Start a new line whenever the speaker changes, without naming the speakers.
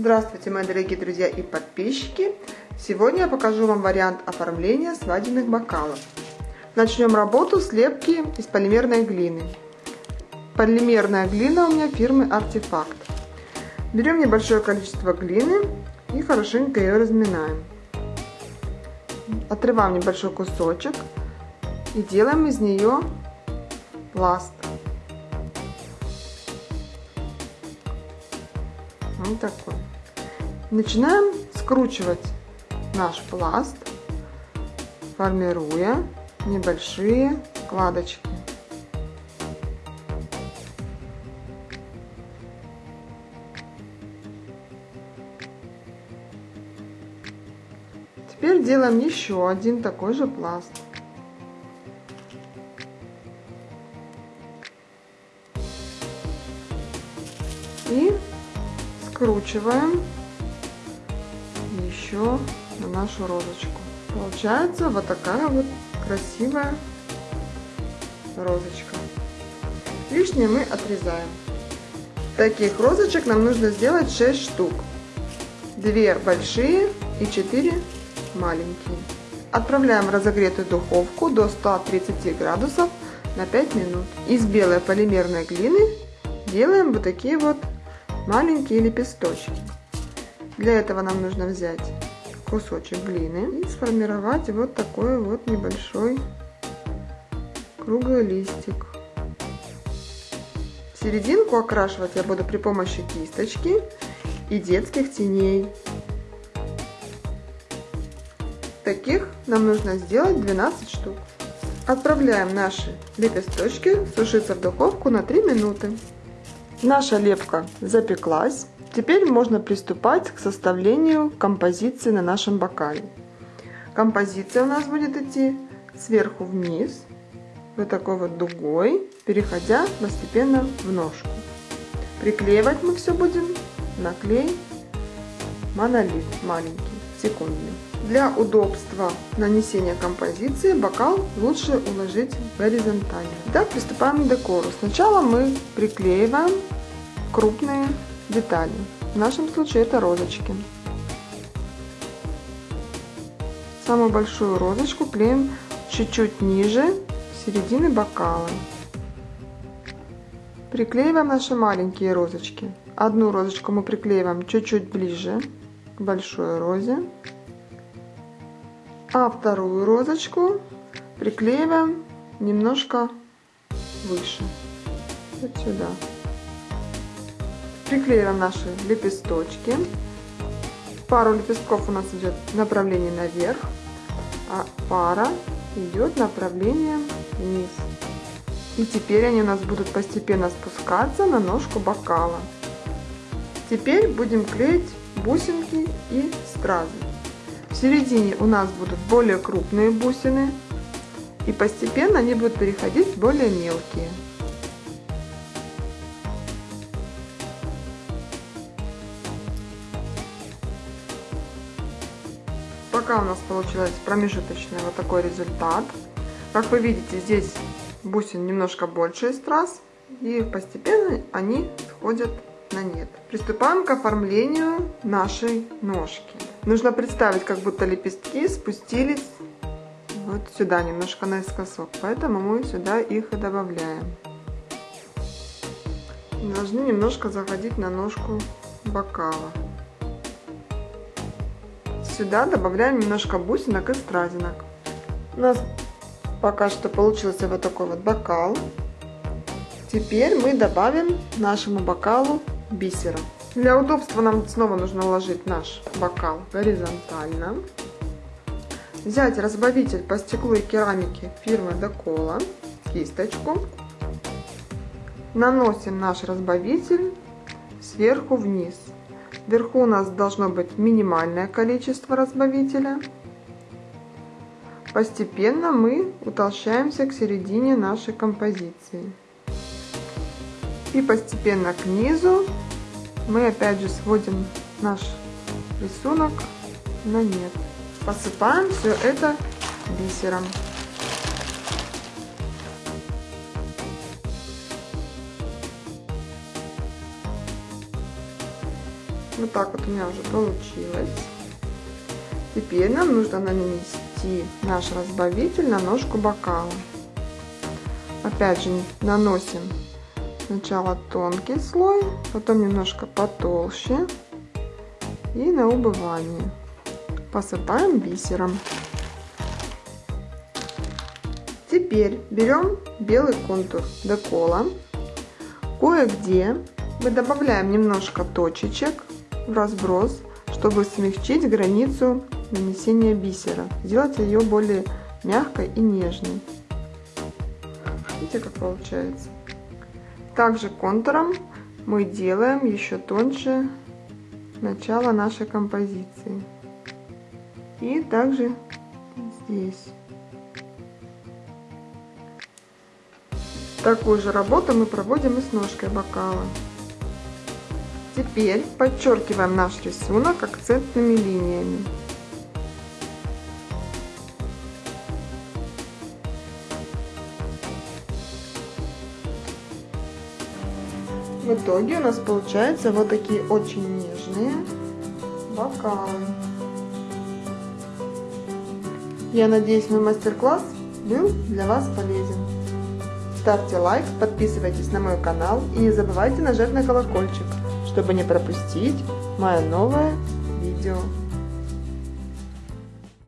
Здравствуйте, мои дорогие друзья и подписчики! Сегодня я покажу вам вариант оформления свадебных бокалов. Начнем работу с лепки из полимерной глины. Полимерная глина у меня фирмы Артефакт. Берем небольшое количество глины и хорошенько ее разминаем. Отрываем небольшой кусочек и делаем из нее пласт. Вот такой. Начинаем скручивать наш пласт, формируя небольшие складочки. Теперь делаем еще один такой же пласт. И скручиваем еще на нашу розочку. Получается вот такая вот красивая розочка. Лишнее мы отрезаем. Таких розочек нам нужно сделать 6 штук. Две большие и 4 маленькие. Отправляем в разогретую духовку до 130 градусов на 5 минут. Из белой полимерной глины делаем вот такие вот маленькие лепесточки. Для этого нам нужно взять кусочек глины и сформировать вот такой вот небольшой круглый листик. Серединку окрашивать я буду при помощи кисточки и детских теней. Таких нам нужно сделать 12 штук. Отправляем наши лепесточки сушиться в духовку на 3 минуты. Наша лепка запеклась. Теперь можно приступать к составлению композиции на нашем бокале. Композиция у нас будет идти сверху вниз, вот такой вот дугой, переходя постепенно в ножку. Приклеивать мы все будем на клей монолит маленький, секундный. Для удобства нанесения композиции бокал лучше уложить горизонтально. Итак, приступаем к декору. Сначала мы приклеиваем крупные детали. В нашем случае это розочки. Самую большую розочку клеим чуть-чуть ниже середины бокала. Приклеиваем наши маленькие розочки. Одну розочку мы приклеиваем чуть-чуть ближе к большой розе. А вторую розочку приклеиваем немножко выше. Вот сюда. Приклеиваем наши лепесточки. Пару лепестков у нас идет направление наверх, а пара идет направление вниз. И теперь они у нас будут постепенно спускаться на ножку бокала. Теперь будем клеить бусинки и стразы. В середине у нас будут более крупные бусины, и постепенно они будут переходить в более мелкие. Пока у нас получилось промежуточный вот такой результат. Как вы видите, здесь бусин немножко больше из страз, и постепенно они сходят на нет. Приступаем к оформлению нашей ножки. Нужно представить, как будто лепестки спустились вот сюда, немножко наискосок. Поэтому мы сюда их и добавляем. Должны немножко заходить на ножку бокала. Сюда добавляем немножко бусинок и стразинок. У нас пока что получился вот такой вот бокал. Теперь мы добавим нашему бокалу бисера. Для удобства нам снова нужно уложить наш бокал горизонтально. Взять разбавитель по стеклу и керамике фирмы Декола, кисточку. Наносим наш разбавитель сверху вниз. Вверху у нас должно быть минимальное количество разбавителя. Постепенно мы утолщаемся к середине нашей композиции. И постепенно к низу мы опять же сводим наш рисунок на нет. Посыпаем все это бисером. Вот так вот у меня уже получилось. Теперь нам нужно нанести наш разбавитель на ножку бокала. Опять же наносим сначала тонкий слой, потом немножко потолще и на убывание. Посыпаем бисером. Теперь берем белый контур декола. Кое-где мы добавляем немножко точечек в разброс, чтобы смягчить границу нанесения бисера. Сделать ее более мягкой и нежной. Видите, как получается? Также контуром мы делаем еще тоньше начало нашей композиции. И также здесь. Такую же работу мы проводим и с ножкой бокала. Теперь подчеркиваем наш рисунок акцентными линиями. В итоге у нас получаются вот такие очень нежные бокалы. Я надеюсь, мой мастер-класс был для вас полезен. Ставьте лайк, подписывайтесь на мой канал и не забывайте нажать на колокольчик, чтобы не пропустить мое новое видео.